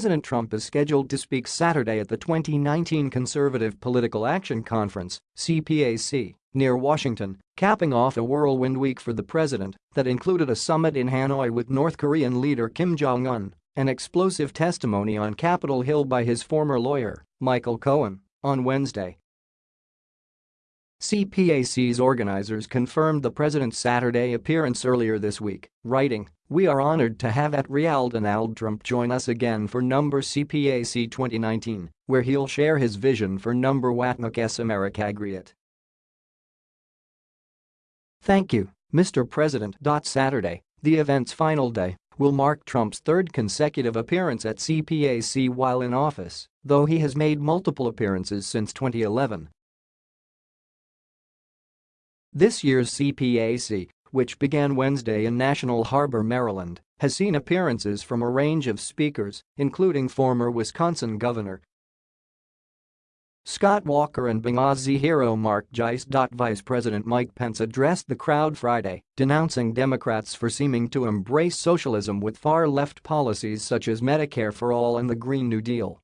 President Trump is scheduled to speak Saturday at the 2019 Conservative Political Action Conference CPAC, near Washington, capping off a whirlwind week for the president that included a summit in Hanoi with North Korean leader Kim Jong-un, an explosive testimony on Capitol Hill by his former lawyer, Michael Cohen, on Wednesday. CPAC's organizers confirmed the president's Saturday appearance earlier this week, writing, We are honored to have at Real Donald Trump join us again for number CPAC 2019, where he'll share his vision for number Watnuk S. America Thank you, Mr. President. Saturday, the event's final day, will mark Trump's third consecutive appearance at CPAC while in office, though he has made multiple appearances since 2011. This year's CPAC, which began Wednesday in National Harbor, Maryland, has seen appearances from a range of speakers, including former Wisconsin Governor Scott Walker and Benghazi hero Mark Geist. Vice President Mike Pence addressed the crowd Friday, denouncing Democrats for seeming to embrace socialism with far-left policies such as Medicare for All and the Green New Deal.